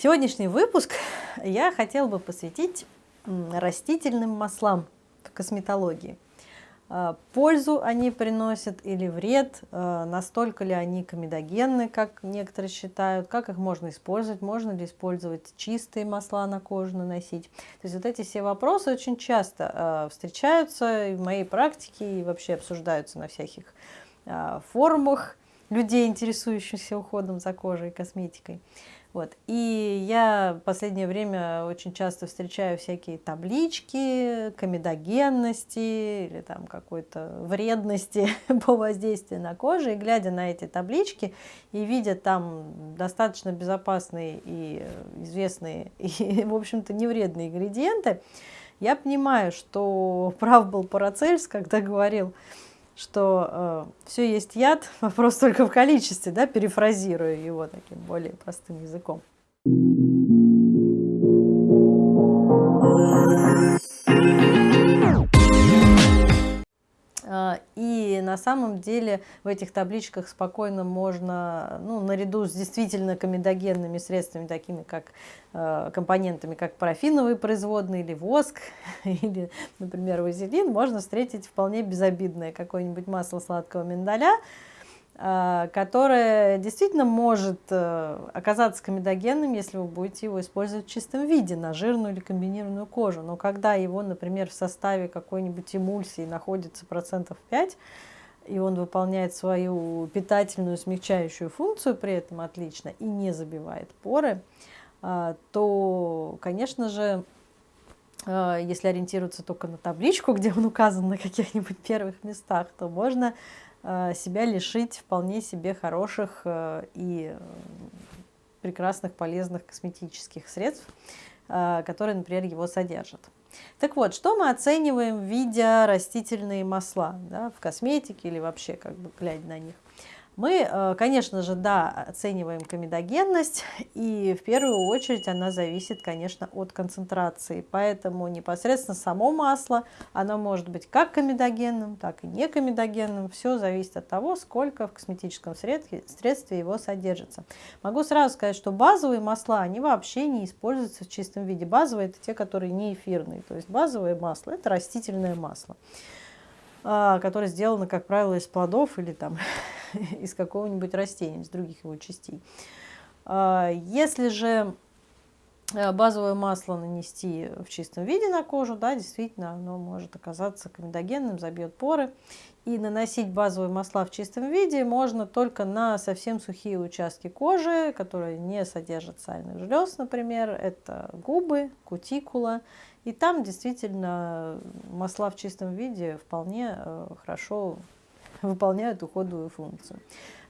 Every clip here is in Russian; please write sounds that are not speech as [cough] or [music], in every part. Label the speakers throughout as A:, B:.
A: Сегодняшний выпуск я хотела бы посвятить растительным маслам в косметологии. А, пользу они приносят или вред, а, настолько ли они комедогенны, как некоторые считают, как их можно использовать, можно ли использовать чистые масла на кожу наносить. То есть вот эти все вопросы очень часто а, встречаются в моей практике и вообще обсуждаются на всяких форумах людей, интересующихся уходом за кожей и косметикой. Вот. И я в последнее время очень часто встречаю всякие таблички комедогенности или там какой-то вредности [laughs] по воздействию на кожу. И глядя на эти таблички и видя там достаточно безопасные и известные, [laughs] и, в общем-то, невредные ингредиенты, я понимаю, что [laughs] прав был Парацельс, когда говорил, что э, все есть яд, [laughs] вопрос только в количестве, да, перефразирую его таким более простым языком. Самом деле в этих табличках спокойно можно, ну, наряду с действительно комедогенными средствами, такими как э, компонентами, как парафиновые производные или воск, [laughs] или, например, вазелин, можно встретить вполне безобидное какое-нибудь масло сладкого миндаля, Э, которое действительно может э, оказаться комедогенным, если вы будете его использовать в чистом виде на жирную или комбинированную кожу. Но когда его, например, в составе какой-нибудь эмульсии находится процентов 5, и он выполняет свою питательную смягчающую функцию при этом отлично и не забивает поры, э, то, конечно же, если ориентироваться только на табличку, [laughs] где он указан на каких-нибудь первых местах, то можно Э, себя лишить вполне себе хороших и прекрасных, полезных косметических средств, которые, например, его содержат. Так вот, что мы оцениваем, видя растительные масла да, в косметике или вообще, как бы глядя на них? Мы, э, конечно же, да, оцениваем комедогенность, и в первую очередь она зависит, конечно, от концентрации. Поэтому непосредственно само масло, оно может быть как комедогенным, так и не комедогенным. Все зависит от того, сколько в косметическом средстве, средстве его содержится. Могу сразу сказать, что базовые масла, они вообще не используются в чистом виде. Базовые – это те, которые не эфирные. То есть базовое масло – это растительное масло а, которое сделано, как правило, из плодов или там [laughs] из какого-нибудь растения, из других его частей. А, если же э, базовое масло нанести в чистом виде на кожу, да, действительно, оно может оказаться комедогенным, забьет поры. И наносить базовые масла в чистом виде можно только на совсем сухие участки кожи, которые не содержат сальных желез, например. Это губы, кутикула. И там действительно масла в чистом виде вполне э, хорошо выполняют уходовую функцию.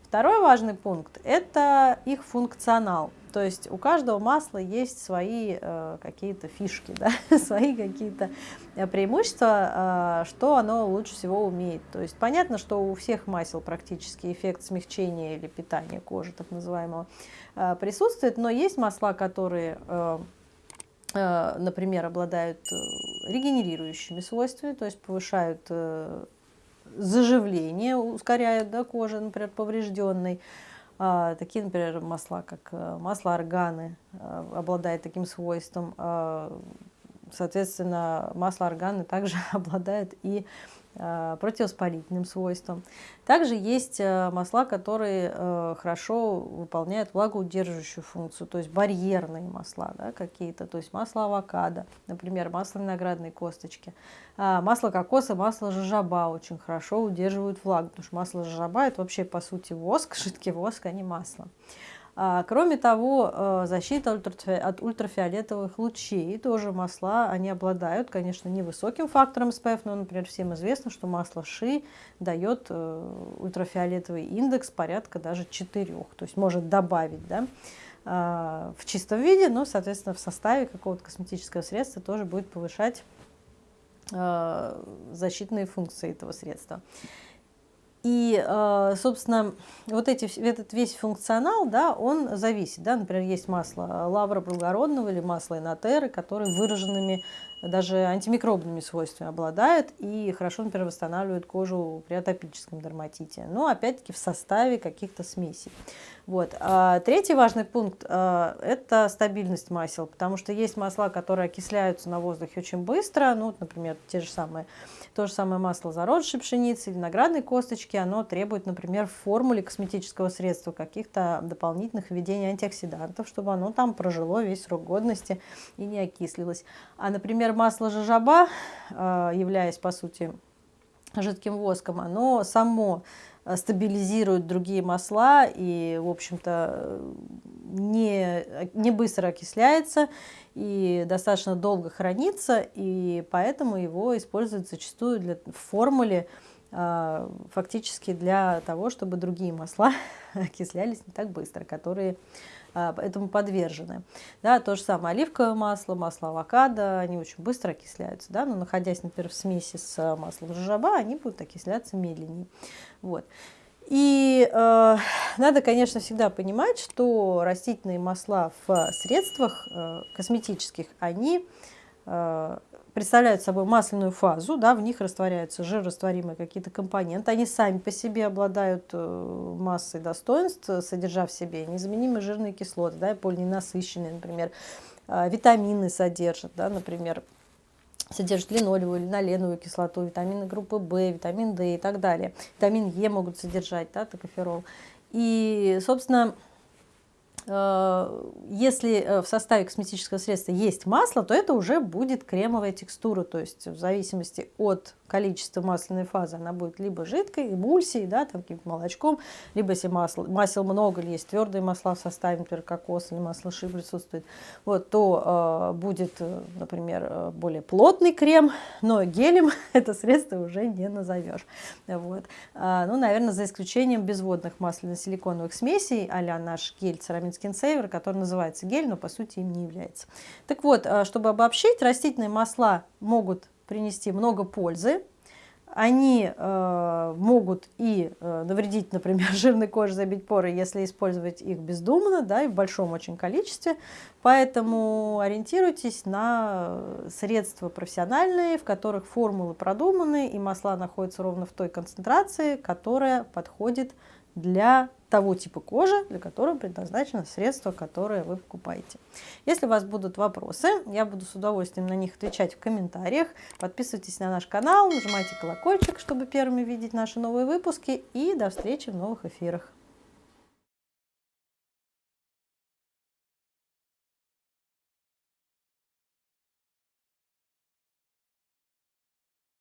A: Второй важный пункт – это их функционал. То есть у каждого масла есть свои э, какие-то фишки, да? [laughs] свои какие-то э, преимущества, э, что оно лучше всего умеет. То есть понятно, что у всех масел практически эффект смягчения или питания кожи, так называемого, э, присутствует, но есть масла, которые... Э, э например, обладают э, регенерирующими свойствами, то есть повышают заживление ускоряют да, кожи, например, поврежденной. А, такие, например, масла, как э, масло органы, а, обладает таким свойством. А, соответственно, масло органы также [laughs] обладает и Э, противовоспалительным свойствам. Также есть э, масла, которые э, хорошо выполняют влагоудерживающую функцию, то есть барьерные масла да, какие-то, то есть масло авокадо, например, масло виноградной косточки. А, масло кокоса, масло жожоба очень хорошо удерживают влагу, потому что масло жожоба это вообще по сути воск, [laughs] жидкий воск, а не масло. А, кроме того, э, защита от ультрафиолетовых лучей, тоже масла, они обладают, конечно, невысоким фактором SPF, но, например, всем известно, что масло ши дает э, ультрафиолетовый индекс порядка даже 4, то есть может добавить, да, а, в чистом виде, но, соответственно, в составе какого-то косметического средства тоже будет повышать э, защитные функции этого средства. И, э, собственно, вот эти, этот весь функционал, да, он зависит. Да? Например, есть масло лавра благородного или масло инотеры, которые выраженными даже антимикробными свойствами обладают и хорошо, например, восстанавливают кожу при атопическом дерматите. Но опять-таки в составе каких-то смесей. Вот. А третий важный пункт а, – это стабильность масел, потому что есть масла, которые окисляются на воздухе очень быстро, ну, например, те же самые, то же самое масло зародышей пшеницы, виноградной косточки, оно требует, например, в формуле косметического средства каких-то дополнительных введений антиоксидантов, чтобы оно там прожило весь срок годности и не окислилось. А, например, масло жожоба, а, являясь, по сути, жидким воском, оно само Э, стабилизирует другие масла и, в общем-то, не, не быстро окисляется и достаточно долго хранится, и поэтому его используют зачастую для, в формуле э, фактически для того, чтобы другие масла [laughs] окислялись не так быстро, которые а, этому подвержены. Да, то же самое оливковое масло, масло авокадо, они очень быстро окисляются, да, но находясь, например, в смеси с маслом жожоба, они будут окисляться медленнее. Вот. И э, надо, конечно, всегда понимать, что растительные масла в средствах э, косметических, они представляют собой масляную фазу, да, в них растворяются жирорастворимые какие-то компоненты, они сами по себе обладают э, массой достоинств, содержа в себе незаменимые жирные кислоты, да, полиненасыщенные, например, э, витамины содержат, да, например, содержат линолевую, линоленовую кислоту, витамины группы В, витамин D и так далее. Витамин Е могут содержать, да, токоферол. И, собственно, Э, если э, в составе косметического средства есть масло, то это уже будет кремовая текстура, то есть в зависимости от количества масляной фазы она будет либо жидкой, эмульсией, да, там каким-то молочком, либо если масло, масел много или есть твердые масла в составе, например, кокос или масло ши присутствует, вот, то э, будет, э, например, более плотный крем, но гелем [laughs] это средство уже не назовешь. Вот. А, ну, наверное, за исключением безводных масляно-силиконовых смесей, а наш гель церамид Skin Saver, который называется гель, но по сути им не является. Так вот, а, чтобы обобщить, растительные масла могут принести много пользы. Они э, могут и э, навредить, например, [laughs] жирной коже, забить поры, если использовать их бездумно, да, и в большом очень количестве. Поэтому ориентируйтесь на средства профессиональные, в которых формулы продуманы, и масла находятся ровно в той концентрации, которая подходит для того типа кожи, для которого предназначено средство, которое вы покупаете. Если у вас будут вопросы, я буду с удовольствием на них отвечать в комментариях. Подписывайтесь на наш канал, нажимайте колокольчик, чтобы первыми видеть наши новые выпуски. И до встречи в новых эфирах.